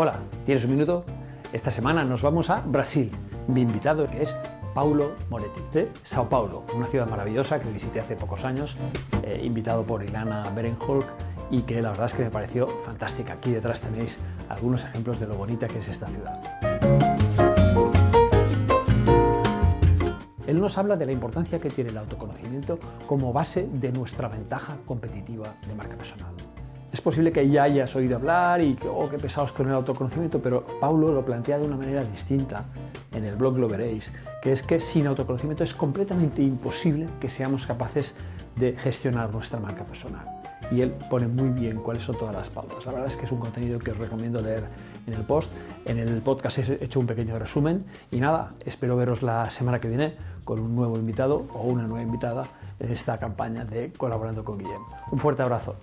Hola, ¿tienes un minuto? Esta semana nos vamos a Brasil. Mi invitado es Paulo Moretti, de Sao Paulo, una ciudad maravillosa que visité hace pocos años, eh, invitado por Ilana Berenholk y que la verdad es que me pareció fantástica. Aquí detrás tenéis algunos ejemplos de lo bonita que es esta ciudad. Él nos habla de la importancia que tiene el autoconocimiento como base de nuestra ventaja competitiva de marca personal. Es posible que ya hayas oído hablar y que, oh, qué pesados con el autoconocimiento, pero Paulo lo plantea de una manera distinta, en el blog lo veréis, que es que sin autoconocimiento es completamente imposible que seamos capaces de gestionar nuestra marca personal. Y él pone muy bien cuáles son todas las pautas. La verdad es que es un contenido que os recomiendo leer en el post. En el podcast he hecho un pequeño resumen y nada, espero veros la semana que viene con un nuevo invitado o una nueva invitada en esta campaña de Colaborando con Guillem. Un fuerte abrazo.